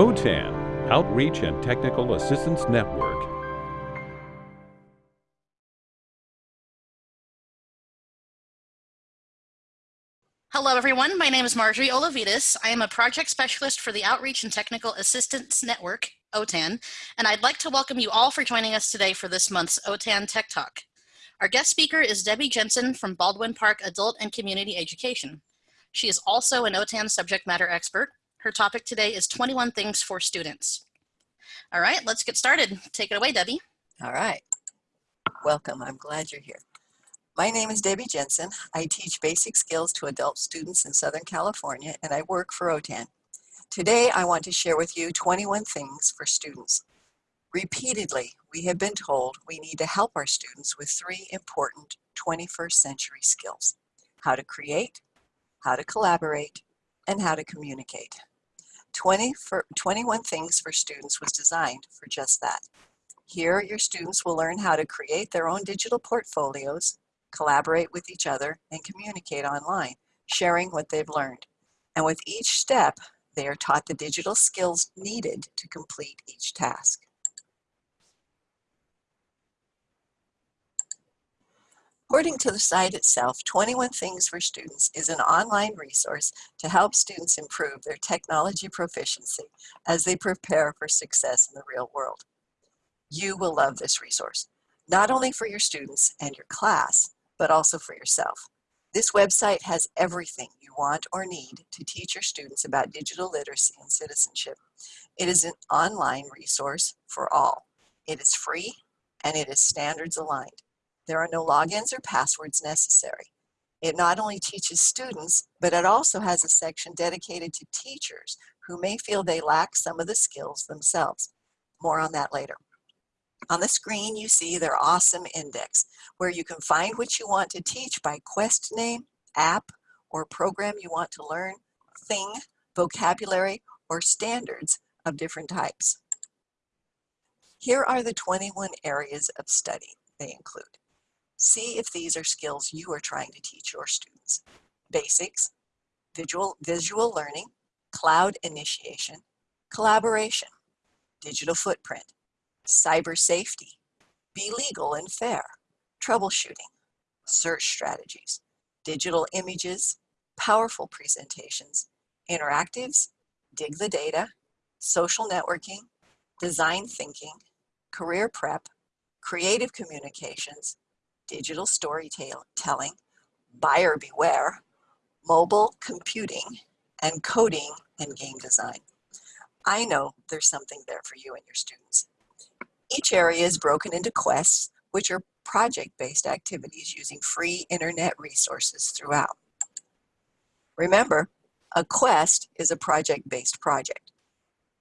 OTAN, Outreach and Technical Assistance Network. Hello, everyone. My name is Marjorie Olavides. I am a project specialist for the Outreach and Technical Assistance Network, OTAN, and I'd like to welcome you all for joining us today for this month's OTAN Tech Talk. Our guest speaker is Debbie Jensen from Baldwin Park Adult and Community Education. She is also an OTAN subject matter expert. Her topic today is 21 Things for Students. All right, let's get started. Take it away, Debbie. All right. Welcome. I'm glad you're here. My name is Debbie Jensen. I teach basic skills to adult students in Southern California, and I work for OTAN. Today, I want to share with you 21 things for students. Repeatedly, we have been told we need to help our students with three important 21st century skills. How to create, how to collaborate, and how to communicate. 20 for, 21 Things for Students was designed for just that. Here, your students will learn how to create their own digital portfolios, collaborate with each other, and communicate online, sharing what they've learned. And with each step, they are taught the digital skills needed to complete each task. According to the site itself, 21 Things for Students is an online resource to help students improve their technology proficiency as they prepare for success in the real world. You will love this resource, not only for your students and your class, but also for yourself. This website has everything you want or need to teach your students about digital literacy and citizenship. It is an online resource for all. It is free and it is standards aligned. There are no logins or passwords necessary. It not only teaches students, but it also has a section dedicated to teachers who may feel they lack some of the skills themselves. More on that later. On the screen, you see their awesome index, where you can find what you want to teach by quest name, app, or program you want to learn, thing, vocabulary, or standards of different types. Here are the 21 areas of study they include. See if these are skills you are trying to teach your students. Basics, visual, visual learning, cloud initiation, collaboration, digital footprint, cyber safety, be legal and fair, troubleshooting, search strategies, digital images, powerful presentations, interactives, dig the data, social networking, design thinking, career prep, creative communications, digital storytelling, buyer beware, mobile computing, and coding and game design. I know there's something there for you and your students. Each area is broken into quests, which are project-based activities using free internet resources throughout. Remember, a quest is a project-based project.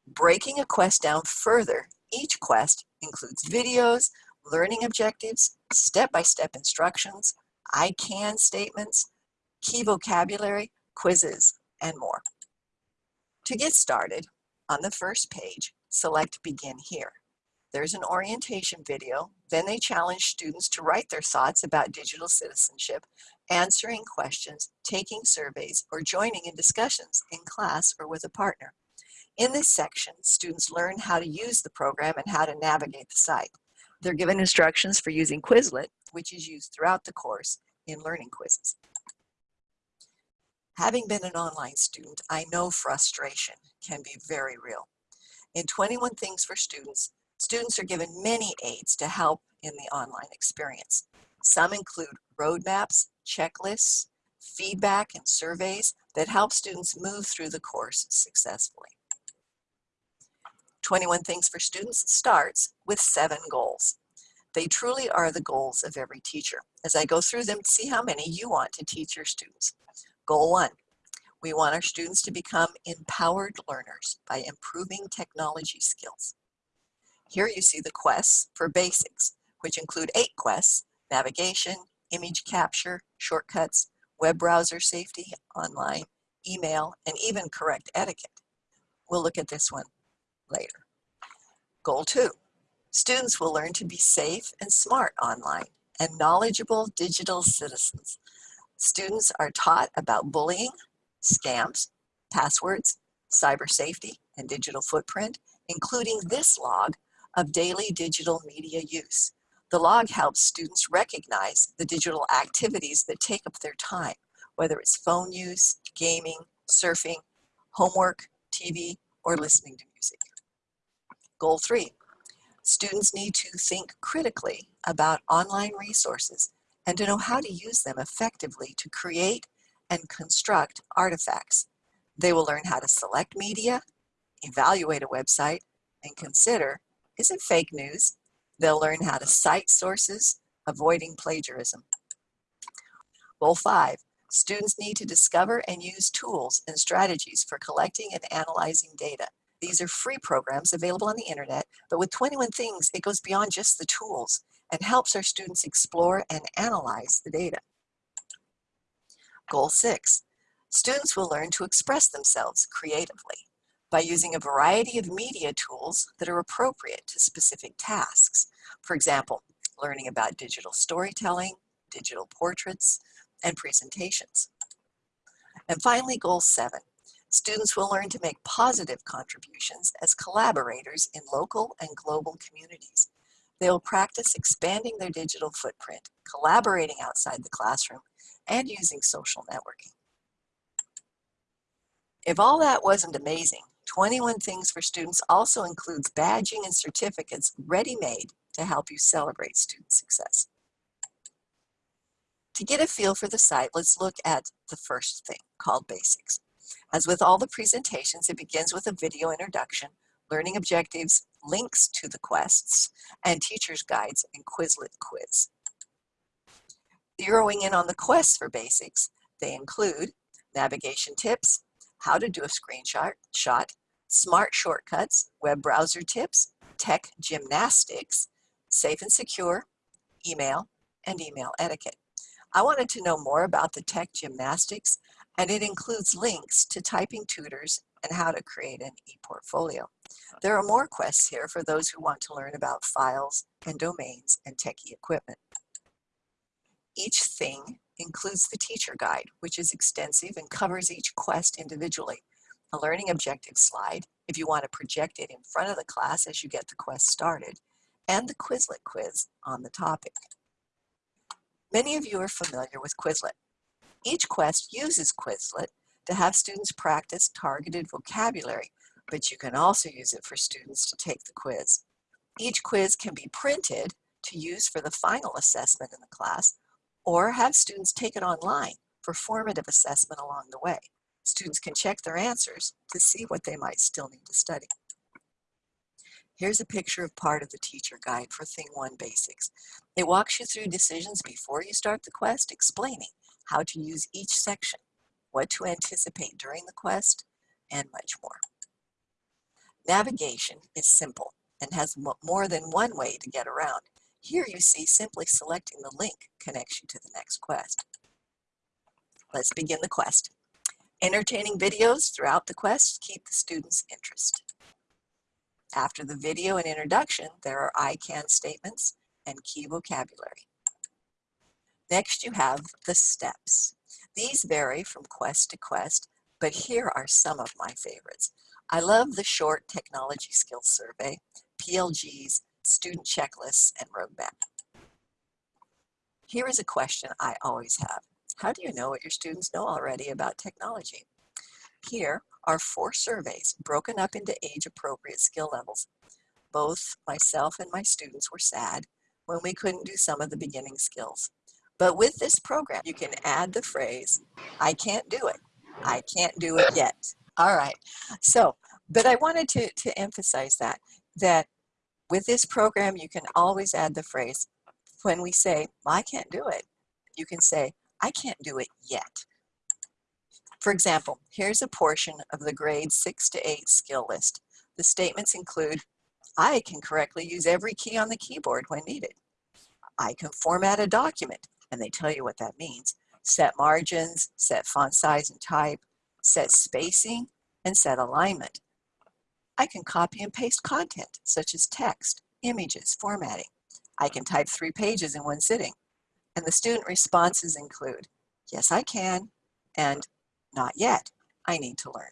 Breaking a quest down further, each quest includes videos, learning objectives, step-by-step -step instructions, I can statements, key vocabulary, quizzes, and more. To get started, on the first page, select Begin Here. There's an orientation video, then they challenge students to write their thoughts about digital citizenship, answering questions, taking surveys, or joining in discussions in class or with a partner. In this section, students learn how to use the program and how to navigate the site. They're given instructions for using Quizlet, which is used throughout the course in learning quizzes. Having been an online student, I know frustration can be very real. In 21 Things for Students, students are given many aids to help in the online experience. Some include roadmaps, checklists, feedback, and surveys that help students move through the course successfully. 21 Things for Students starts with seven goals. They truly are the goals of every teacher. As I go through them, see how many you want to teach your students. Goal one, we want our students to become empowered learners by improving technology skills. Here you see the quests for basics, which include eight quests, navigation, image capture, shortcuts, web browser safety, online, email, and even correct etiquette. We'll look at this one later. Goal two, students will learn to be safe and smart online and knowledgeable digital citizens. Students are taught about bullying, scams, passwords, cyber safety and digital footprint, including this log of daily digital media use. The log helps students recognize the digital activities that take up their time, whether it's phone use, gaming, surfing, homework, TV, or listening to music. Goal three, students need to think critically about online resources and to know how to use them effectively to create and construct artifacts. They will learn how to select media, evaluate a website, and consider, is it fake news? They'll learn how to cite sources, avoiding plagiarism. Goal five, students need to discover and use tools and strategies for collecting and analyzing data. These are free programs available on the internet, but with 21 Things, it goes beyond just the tools and helps our students explore and analyze the data. Goal six, students will learn to express themselves creatively by using a variety of media tools that are appropriate to specific tasks. For example, learning about digital storytelling, digital portraits, and presentations. And finally, goal seven, students will learn to make positive contributions as collaborators in local and global communities. They will practice expanding their digital footprint, collaborating outside the classroom, and using social networking. If all that wasn't amazing, 21 Things for Students also includes badging and certificates ready-made to help you celebrate student success. To get a feel for the site, let's look at the first thing called Basics. As with all the presentations, it begins with a video introduction, learning objectives, links to the quests, and teacher's guides and Quizlet quiz. Zeroing in on the quests for basics, they include navigation tips, how to do a screenshot, shot, smart shortcuts, web browser tips, tech gymnastics, safe and secure, email, and email etiquette. I wanted to know more about the tech gymnastics, and it includes links to typing tutors and how to create an e-portfolio. There are more quests here for those who want to learn about files and domains and techie equipment. Each thing includes the teacher guide, which is extensive and covers each quest individually. A learning objective slide, if you want to project it in front of the class as you get the quest started, and the Quizlet quiz on the topic. Many of you are familiar with Quizlet. Each quest uses Quizlet to have students practice targeted vocabulary, but you can also use it for students to take the quiz. Each quiz can be printed to use for the final assessment in the class, or have students take it online for formative assessment along the way. Students can check their answers to see what they might still need to study. Here's a picture of part of the teacher guide for Thing 1 Basics. It walks you through decisions before you start the quest, explaining how to use each section, what to anticipate during the quest, and much more. Navigation is simple and has more than one way to get around. Here you see simply selecting the link connects you to the next quest. Let's begin the quest. Entertaining videos throughout the quest keep the students' interest. After the video and introduction, there are I can statements and key vocabulary. Next, you have the steps. These vary from quest to quest, but here are some of my favorites. I love the short technology skills survey, PLGs, student checklists, and roadmap. Here is a question I always have. How do you know what your students know already about technology? Here are four surveys broken up into age-appropriate skill levels. Both myself and my students were sad when we couldn't do some of the beginning skills. But with this program, you can add the phrase, I can't do it. I can't do it yet. All right. So, but I wanted to, to emphasize that, that with this program, you can always add the phrase, when we say, I can't do it, you can say, I can't do it yet. For example, here's a portion of the grade 6 to 8 skill list. The statements include, I can correctly use every key on the keyboard when needed. I can format a document, and they tell you what that means. Set margins, set font size and type, set spacing, and set alignment. I can copy and paste content, such as text, images, formatting. I can type three pages in one sitting. And the student responses include, yes, I can, and not yet, I need to learn.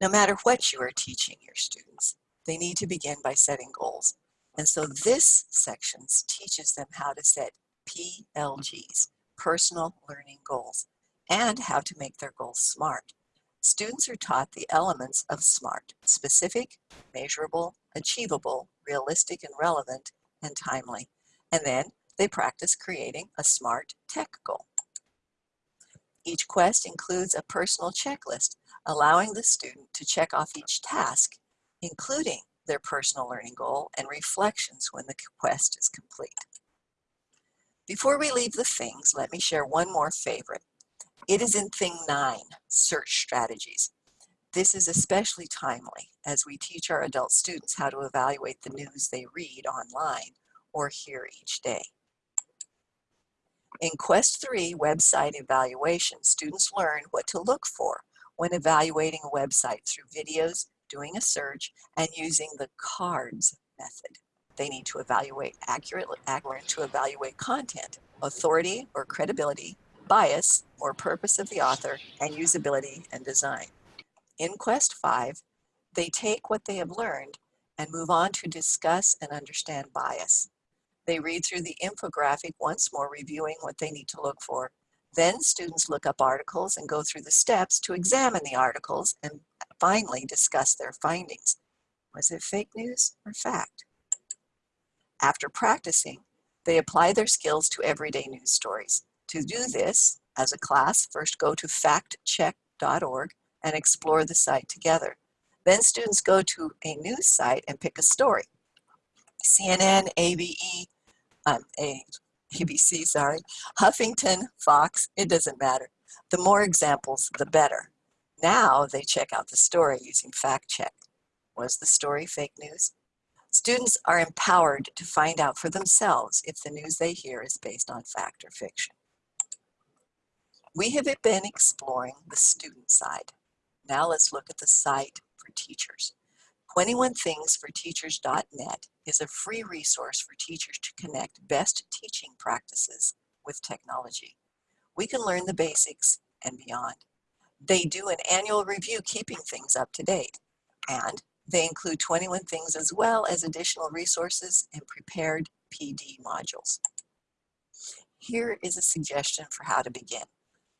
No matter what you are teaching your students, they need to begin by setting goals. And so this section teaches them how to set PLGs, personal learning goals, and how to make their goals SMART. Students are taught the elements of SMART, specific, measurable, achievable, realistic and relevant, and timely. And then they practice creating a SMART tech goal. Each quest includes a personal checklist, allowing the student to check off each task, including their personal learning goal and reflections when the quest is complete. Before we leave the things, let me share one more favorite. It is in thing nine, search strategies. This is especially timely as we teach our adult students how to evaluate the news they read online or hear each day. In Quest 3 website evaluation, students learn what to look for when evaluating a website through videos, doing a search, and using the CARDS method. They need to evaluate accurately, accurate to evaluate content, authority or credibility, bias or purpose of the author, and usability and design. In Quest 5, they take what they have learned and move on to discuss and understand bias. They read through the infographic once more, reviewing what they need to look for. Then students look up articles and go through the steps to examine the articles and finally discuss their findings. Was it fake news or fact? After practicing, they apply their skills to everyday news stories. To do this, as a class, first go to factcheck.org and explore the site together. Then students go to a news site and pick a story. CNN, ABE, um, a, ABC, sorry, Huffington, Fox, it doesn't matter. The more examples, the better. Now they check out the story using fact check. Was the story fake news? Students are empowered to find out for themselves if the news they hear is based on fact or fiction. We have been exploring the student side. Now let's look at the site for teachers. 21thingsforteachers.net is a free resource for teachers to connect best teaching practices with technology. We can learn the basics and beyond. They do an annual review keeping things up to date, and they include 21 things as well as additional resources and prepared PD modules. Here is a suggestion for how to begin.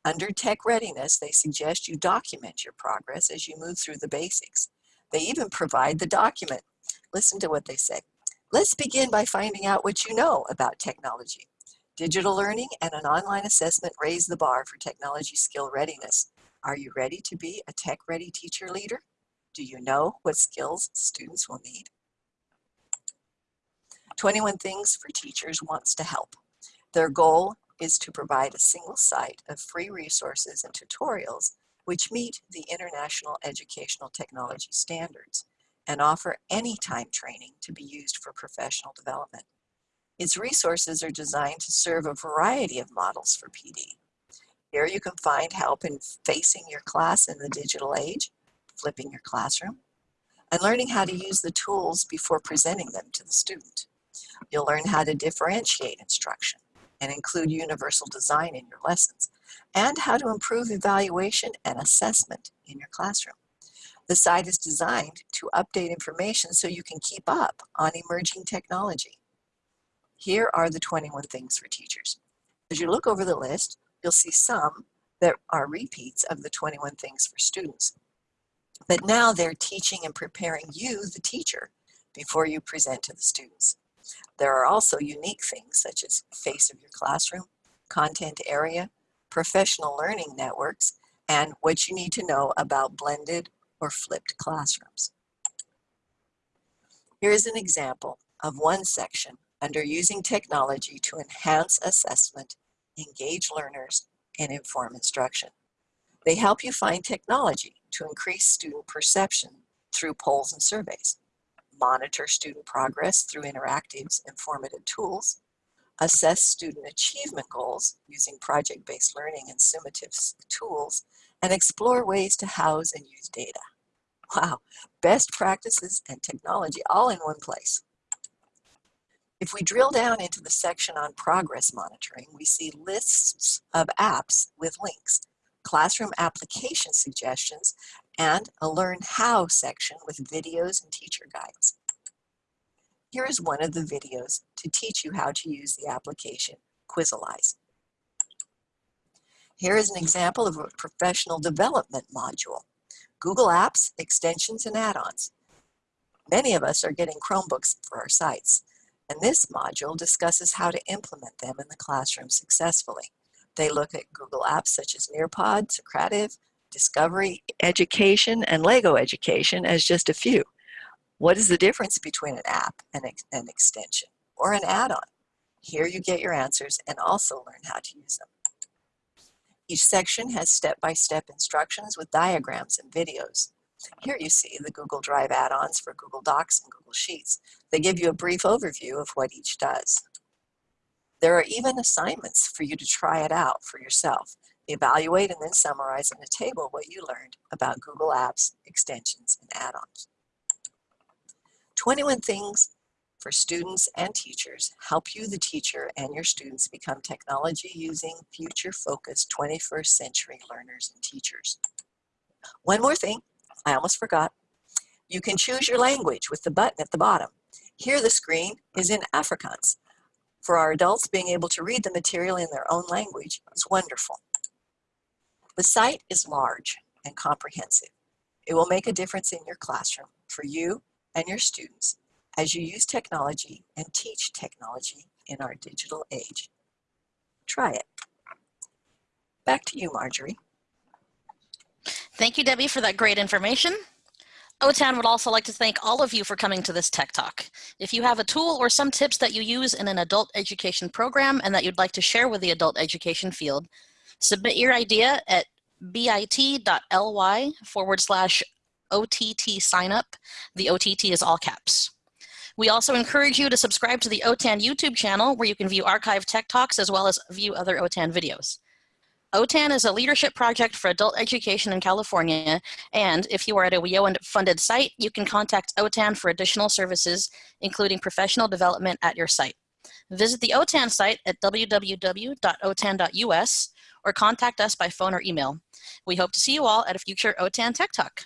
Under Tech Readiness, they suggest you document your progress as you move through the basics. They even provide the document. Listen to what they say. Let's begin by finding out what you know about technology. Digital learning and an online assessment raise the bar for technology skill readiness. Are you ready to be a tech-ready teacher leader? Do you know what skills students will need? 21 Things for Teachers wants to help. Their goal is to provide a single site of free resources and tutorials which meet the International Educational Technology Standards and offer anytime training to be used for professional development. Its resources are designed to serve a variety of models for PD. Here you can find help in facing your class in the digital age, flipping your classroom, and learning how to use the tools before presenting them to the student. You'll learn how to differentiate instruction and include universal design in your lessons, and how to improve evaluation and assessment in your classroom. The site is designed to update information so you can keep up on emerging technology. Here are the 21 things for teachers. As you look over the list, you'll see some that are repeats of the 21 things for students. But now they're teaching and preparing you, the teacher, before you present to the students. There are also unique things such as face of your classroom, content area, professional learning networks, and what you need to know about blended or flipped classrooms. Here is an example of one section under using technology to enhance assessment, engage learners, and inform instruction. They help you find technology to increase student perception through polls and surveys, monitor student progress through interactive informative tools, assess student achievement goals using project-based learning and summative tools, and explore ways to house and use data. Wow, best practices and technology all in one place. If we drill down into the section on progress monitoring, we see lists of apps with links. classroom application suggestions, and a Learn How section with videos and teacher guides. Here is one of the videos to teach you how to use the application Quizalize. Here is an example of a professional development module. Google Apps, extensions, and add-ons. Many of us are getting Chromebooks for our sites, and this module discusses how to implement them in the classroom successfully. They look at Google apps such as Nearpod, Socrative, Discovery Education, and Lego Education as just a few. What is the difference between an app and an extension or an add-on? Here you get your answers and also learn how to use them. Each section has step-by-step -step instructions with diagrams and videos. Here you see the Google Drive add-ons for Google Docs and Google Sheets. They give you a brief overview of what each does. There are even assignments for you to try it out for yourself. Evaluate and then summarize in a table what you learned about Google Apps, extensions, and add-ons. 21 things for students and teachers help you, the teacher, and your students become technology-using, future-focused 21st century learners and teachers. One more thing, I almost forgot. You can choose your language with the button at the bottom. Here the screen is in Afrikaans. For our adults, being able to read the material in their own language is wonderful. The site is large and comprehensive. It will make a difference in your classroom for you and your students as you use technology and teach technology in our digital age. Try it. Back to you, Marjorie. Thank you, Debbie, for that great information. OTAN would also like to thank all of you for coming to this Tech Talk. If you have a tool or some tips that you use in an adult education program and that you'd like to share with the adult education field, submit your idea at bit.ly forward slash OTT signup. The OTT is all caps. We also encourage you to subscribe to the OTAN YouTube channel where you can view archived tech talks as well as view other OTAN videos. OTAN is a leadership project for adult education in California, and if you are at a WIOA-funded site, you can contact OTAN for additional services, including professional development at your site. Visit the OTAN site at www.otan.us or contact us by phone or email. We hope to see you all at a future OTAN Tech Talk.